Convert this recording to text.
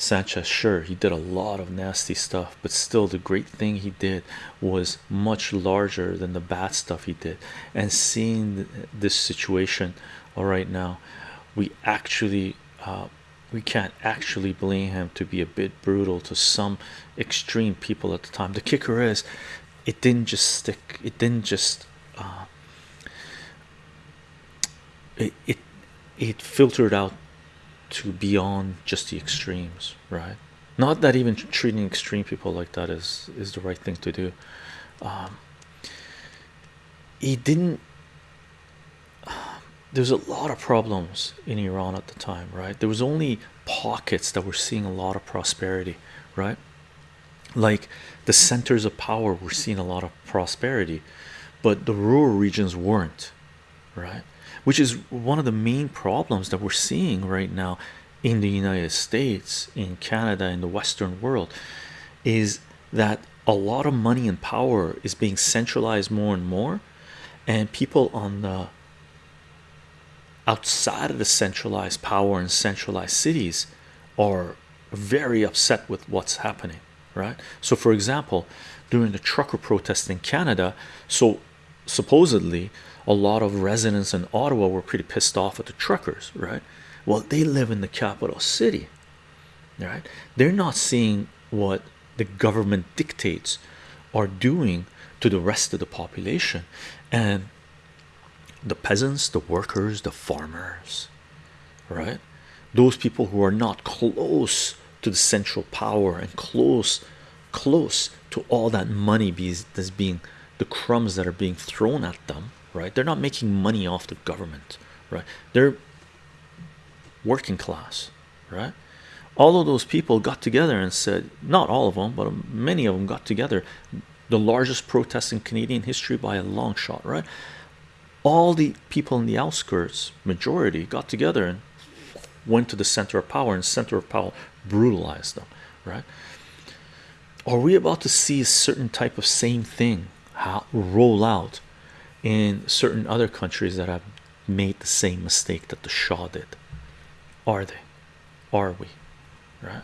Sanchez, sure, he did a lot of nasty stuff, but still, the great thing he did was much larger than the bad stuff he did. And seeing this situation, all right, now we actually uh, we can't actually blame him to be a bit brutal to some extreme people at the time. The kicker is, it didn't just stick. It didn't just. Uh, it it it filtered out to beyond just the extremes, right? Not that even treating extreme people like that is is the right thing to do. Um, he didn't. There's a lot of problems in Iran at the time, right? There was only pockets that were seeing a lot of prosperity, right? Like the centers of power were seeing a lot of prosperity, but the rural regions weren't, right? Which is one of the main problems that we're seeing right now in the United States, in Canada, in the Western world, is that a lot of money and power is being centralized more and more, and people on the outside of the centralized power and centralized cities are very upset with what's happening right? So for example during the trucker protest in Canada so supposedly a lot of residents in Ottawa were pretty pissed off at the truckers right? Well they live in the capital city right? They're not seeing what the government dictates are doing to the rest of the population. And the peasants the workers the farmers right? Those people who are not close to the central power and close close to all that money that's being the crumbs that are being thrown at them right? They're not making money off the government right? They're working class right? All of those people got together and said not all of them but many of them got together the largest protest in Canadian history by a long shot right? All the people in the outskirts majority got together and went to the center of power and center of power brutalized them right? Are we about to see a certain type of same thing roll out in certain other countries that have made the same mistake that the Shah did. Are they? Are we? Right